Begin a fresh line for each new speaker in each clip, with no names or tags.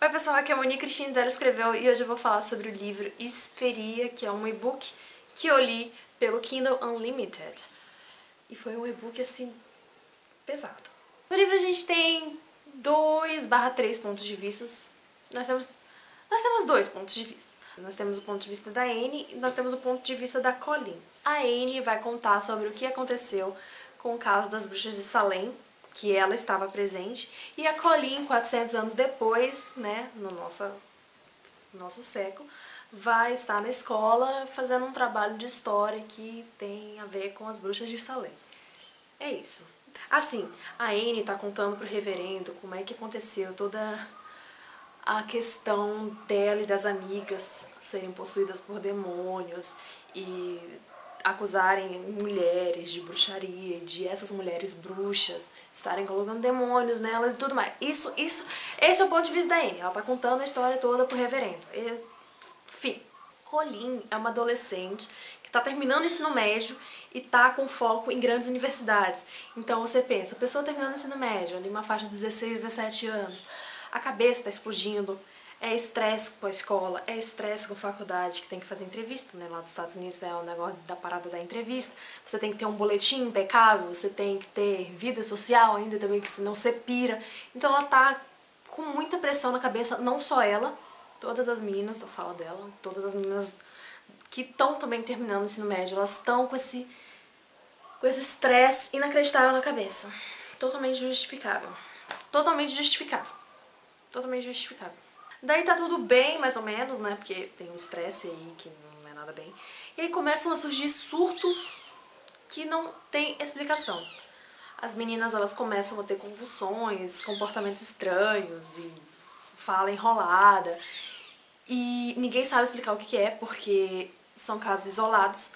Oi pessoal, aqui é a Monique Cristina dela escreveu e hoje eu vou falar sobre o livro Histeria, que é um e-book que eu li pelo Kindle Unlimited. E foi um e-book assim, pesado. No livro a gente tem 2 barra 3 pontos de vista. Nós temos, nós temos dois pontos de vista. Nós temos o ponto de vista da Anne e nós temos o ponto de vista da Colleen. A Anne vai contar sobre o que aconteceu com o caso das bruxas de Salem, que ela estava presente, e a Colleen, 400 anos depois, né, no nosso, nosso século, vai estar na escola fazendo um trabalho de história que tem a ver com as bruxas de Salem. É isso. Assim, a Anne está contando pro reverendo como é que aconteceu toda a questão dela e das amigas serem possuídas por demônios e acusarem mulheres de bruxaria, de essas mulheres bruxas estarem colocando demônios nelas e tudo mais. Isso, isso, esse é o ponto de vista da Anne. Ela tá contando a história toda pro reverendo. Enfim, Colin é uma adolescente que tá terminando o ensino médio e tá com foco em grandes universidades. Então você pensa, a pessoa terminando o ensino médio, ali uma faixa de 16, 17 anos, a cabeça tá explodindo, é estresse com a escola, é estresse com a faculdade, que tem que fazer entrevista, né? Lá dos Estados Unidos é o negócio da parada da entrevista. Você tem que ter um boletim impecável, você tem que ter vida social ainda também, que senão você pira. Então ela tá com muita pressão na cabeça, não só ela, todas as meninas da sala dela, todas as meninas que estão também terminando o ensino médio, elas estão com esse com esse estresse inacreditável na cabeça. Totalmente justificável. Totalmente justificável. Totalmente justificável. Daí tá tudo bem, mais ou menos, né? Porque tem um estresse aí que não é nada bem. E aí começam a surgir surtos que não tem explicação. As meninas, elas começam a ter convulsões, comportamentos estranhos e fala enrolada. E ninguém sabe explicar o que é, porque são casos isolados.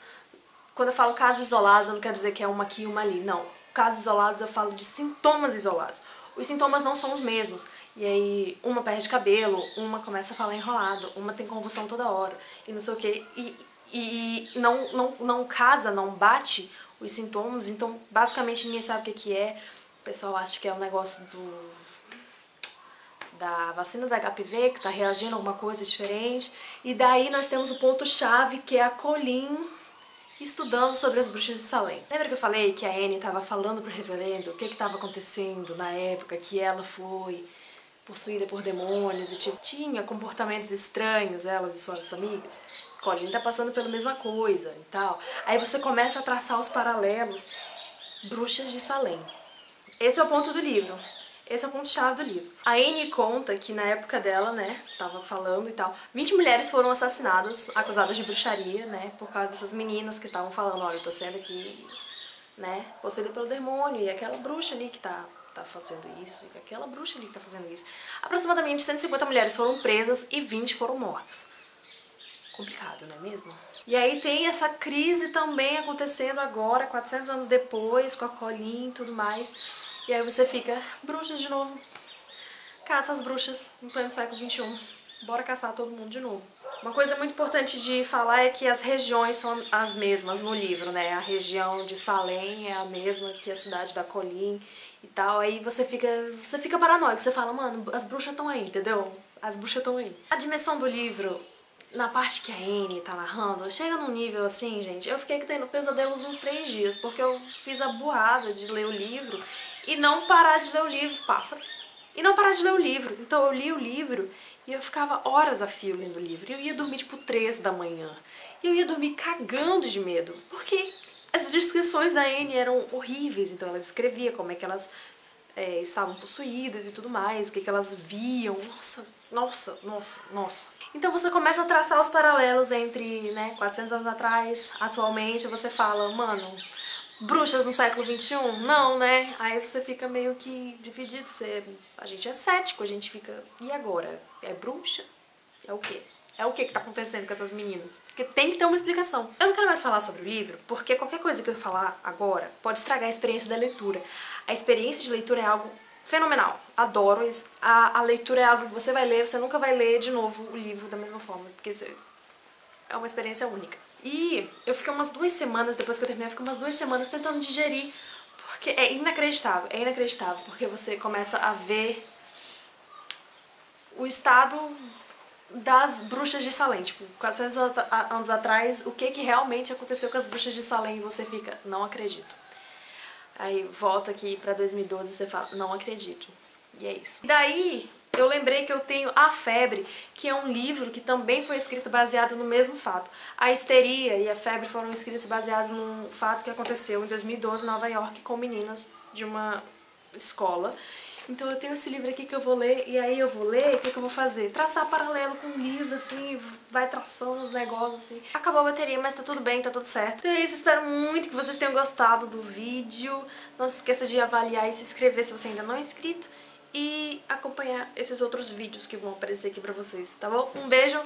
Quando eu falo casos isolados, eu não quero dizer que é uma aqui e uma ali. Não. Casos isolados eu falo de sintomas isolados os sintomas não são os mesmos. E aí uma perde cabelo, uma começa a falar enrolado, uma tem convulsão toda hora e não sei o que. E, e não, não, não casa, não bate os sintomas, então basicamente ninguém sabe o que, é. O pessoal acha que é um negócio do da vacina da HPV, que está reagindo a alguma coisa diferente. E daí nós temos o ponto-chave, que é a Colin estudando sobre as bruxas de Salem. Lembra que eu falei que a Anne estava falando pro reverendo o que estava acontecendo na época que ela foi possuída por demônios e tinha comportamentos estranhos, elas e suas amigas? Colin tá passando pela mesma coisa e tal. Aí você começa a traçar os paralelos bruxas de Salem. Esse é o ponto do livro. Esse é o ponto-chave do livro. A Anne conta que na época dela, né, tava falando e tal, 20 mulheres foram assassinadas, acusadas de bruxaria, né, por causa dessas meninas que estavam falando, olha, eu tô sendo aqui, né, possuída pelo demônio, e aquela bruxa ali que tá, tá fazendo isso, e aquela bruxa ali que tá fazendo isso. Aproximadamente 150 mulheres foram presas e 20 foram mortas. Complicado, não é mesmo? E aí tem essa crise também acontecendo agora, 400 anos depois, com a Colin e tudo mais. E aí você fica, bruxas de novo. Caça as bruxas em pleno século XXI. Bora caçar todo mundo de novo. Uma coisa muito importante de falar é que as regiões são as mesmas no livro, né? A região de Salem é a mesma que a cidade da Colin e tal. Aí você fica, você fica paranoico, você fala, mano, as bruxas estão aí, entendeu? As bruxas estão aí. A dimensão do livro na parte que a Anne tá narrando, chega num nível assim, gente, eu fiquei tendo pesadelos uns três dias, porque eu fiz a burrada de ler o livro e não parar de ler o livro, pássaros, e não parar de ler o livro. Então eu li o livro e eu ficava horas a fio lendo o livro, e eu ia dormir tipo três da manhã, e eu ia dormir cagando de medo, porque as descrições da Anne eram horríveis, então ela descrevia como é que elas é, estavam possuídas e tudo mais, o que, que elas viam, nossa, nossa, nossa, nossa. Então você começa a traçar os paralelos entre, né, 400 anos atrás, atualmente, você fala, mano, bruxas no século XXI? Não, né? Aí você fica meio que dividido, você, a gente é cético, a gente fica, e agora? É bruxa? É o quê? É o que que tá acontecendo com essas meninas? Porque tem que ter uma explicação. Eu não quero mais falar sobre o livro, porque qualquer coisa que eu falar agora pode estragar a experiência da leitura. A experiência de leitura é algo fenomenal. Adoro. A, a leitura é algo que você vai ler, você nunca vai ler de novo o livro da mesma forma, porque você, é uma experiência única. E eu fiquei umas duas semanas, depois que eu terminei, eu fiquei umas duas semanas tentando digerir, porque é inacreditável, é inacreditável, porque você começa a ver o estado das bruxas de Salem. Tipo, 400 anos atrás, o que que realmente aconteceu com as bruxas de Salem e você fica, não acredito. Aí volta aqui pra 2012 e você fala, não acredito. E é isso. Daí, eu lembrei que eu tenho A Febre, que é um livro que também foi escrito baseado no mesmo fato. A histeria e a febre foram escritos baseados num fato que aconteceu em 2012 em Nova York com meninas de uma escola. Então eu tenho esse livro aqui que eu vou ler, e aí eu vou ler, o que, que eu vou fazer? Traçar paralelo com o livro, assim, vai traçando os negócios, assim. Acabou a bateria, mas tá tudo bem, tá tudo certo. Então é isso, espero muito que vocês tenham gostado do vídeo. Não se esqueça de avaliar e se inscrever se você ainda não é inscrito. E acompanhar esses outros vídeos que vão aparecer aqui pra vocês, tá bom? Um beijo,